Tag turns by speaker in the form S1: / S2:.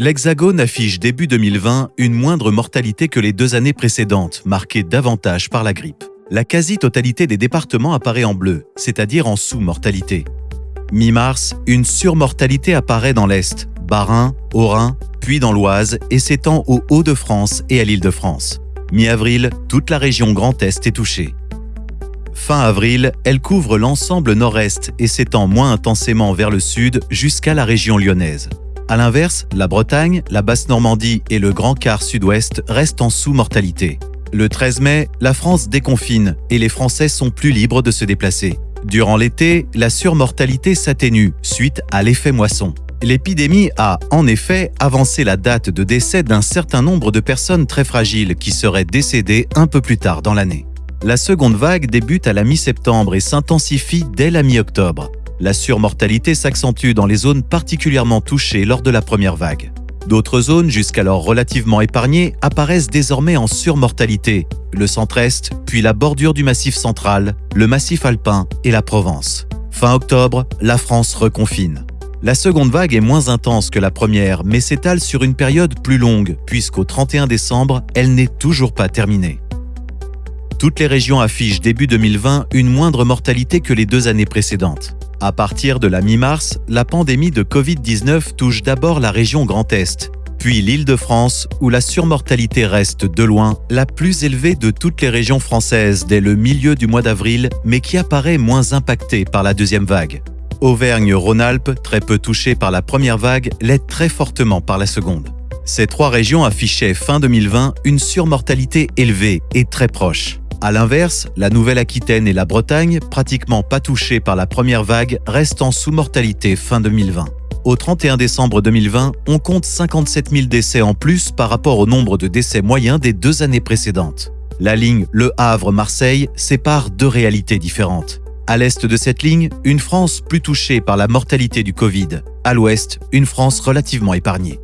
S1: L'Hexagone affiche début 2020 une moindre mortalité que les deux années précédentes, marquée davantage par la grippe. La quasi-totalité des départements apparaît en bleu, c'est-à-dire en sous-mortalité. Mi-mars, une surmortalité apparaît dans l'Est, Bas-Rhin, Haut-Rhin, puis dans l'Oise et s'étend aux Hauts-de-France et à l'Île-de-France. Mi-avril, toute la région Grand Est est touchée. Fin avril, elle couvre l'ensemble nord-est et s'étend moins intensément vers le sud jusqu'à la région lyonnaise. A l'inverse, la Bretagne, la Basse-Normandie et le Grand Quart sud-ouest restent en sous-mortalité. Le 13 mai, la France déconfine et les Français sont plus libres de se déplacer. Durant l'été, la surmortalité s'atténue suite à l'effet moisson. L'épidémie a, en effet, avancé la date de décès d'un certain nombre de personnes très fragiles qui seraient décédées un peu plus tard dans l'année. La seconde vague débute à la mi-septembre et s'intensifie dès la mi-octobre. La surmortalité s'accentue dans les zones particulièrement touchées lors de la première vague. D'autres zones, jusqu'alors relativement épargnées, apparaissent désormais en surmortalité, le centre-est, puis la bordure du massif central, le massif alpin et la Provence. Fin octobre, la France reconfine. La seconde vague est moins intense que la première, mais s'étale sur une période plus longue, puisqu'au 31 décembre, elle n'est toujours pas terminée. Toutes les régions affichent début 2020 une moindre mortalité que les deux années précédentes. À partir de la mi-mars, la pandémie de Covid-19 touche d'abord la région Grand Est, puis l'Île-de-France, où la surmortalité reste de loin la plus élevée de toutes les régions françaises dès le milieu du mois d'avril, mais qui apparaît moins impactée par la deuxième vague. Auvergne-Rhône-Alpes, très peu touchée par la première vague, l'est très fortement par la seconde. Ces trois régions affichaient fin 2020 une surmortalité élevée et très proche. A l'inverse, la Nouvelle-Aquitaine et la Bretagne, pratiquement pas touchées par la première vague, restent en sous-mortalité fin 2020. Au 31 décembre 2020, on compte 57 000 décès en plus par rapport au nombre de décès moyens des deux années précédentes. La ligne Le Havre-Marseille sépare deux réalités différentes. À l'est de cette ligne, une France plus touchée par la mortalité du Covid. À l'ouest, une France relativement épargnée.